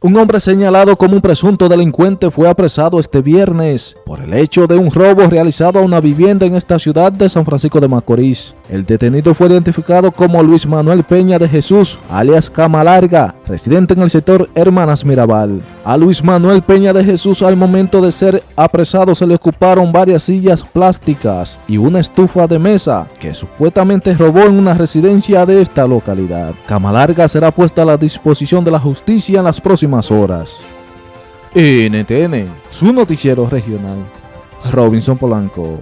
Un hombre señalado como un presunto delincuente fue apresado este viernes por el hecho de un robo realizado a una vivienda en esta ciudad de San Francisco de Macorís. El detenido fue identificado como Luis Manuel Peña de Jesús, alias Cama Larga, residente en el sector Hermanas Mirabal. A Luis Manuel Peña de Jesús al momento de ser apresado se le ocuparon varias sillas plásticas y una estufa de mesa que supuestamente robó en una residencia de esta localidad. Cama Larga será puesta a la disposición de la justicia en las próximas horas. NTN, su noticiero regional. Robinson Polanco.